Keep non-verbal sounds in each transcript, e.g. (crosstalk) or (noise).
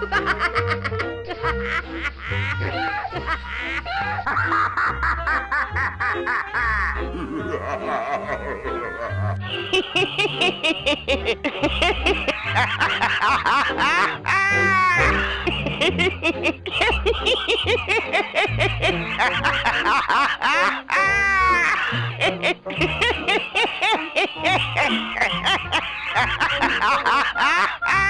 Ha ha ha ha!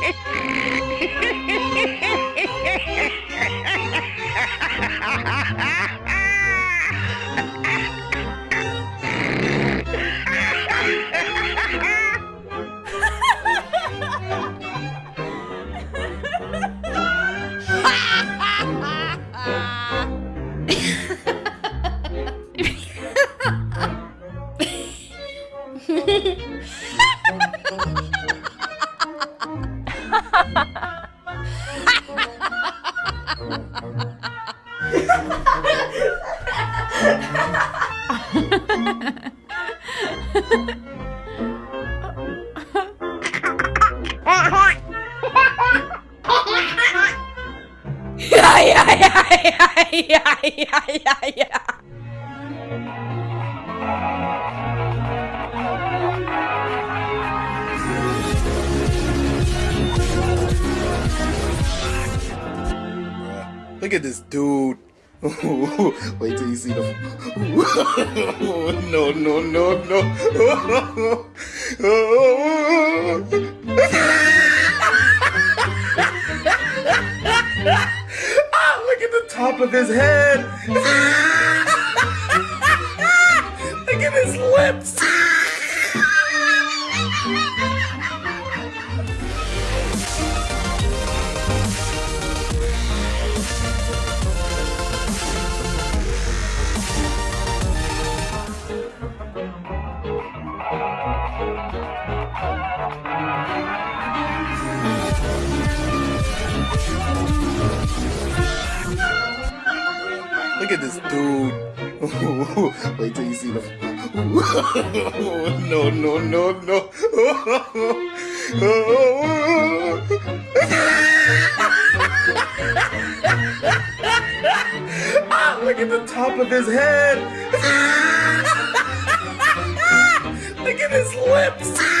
ay, ay, ay, ay, ay, ay, ay, ay. Look at this dude. (laughs) Wait till you see the. (laughs) no, no, no, no. (laughs) ah, look at the top of his head. At his lips. Look at this dude. (laughs) Wait till you see the. No, no, no, no. ah, look at the top of his head. look at his lips.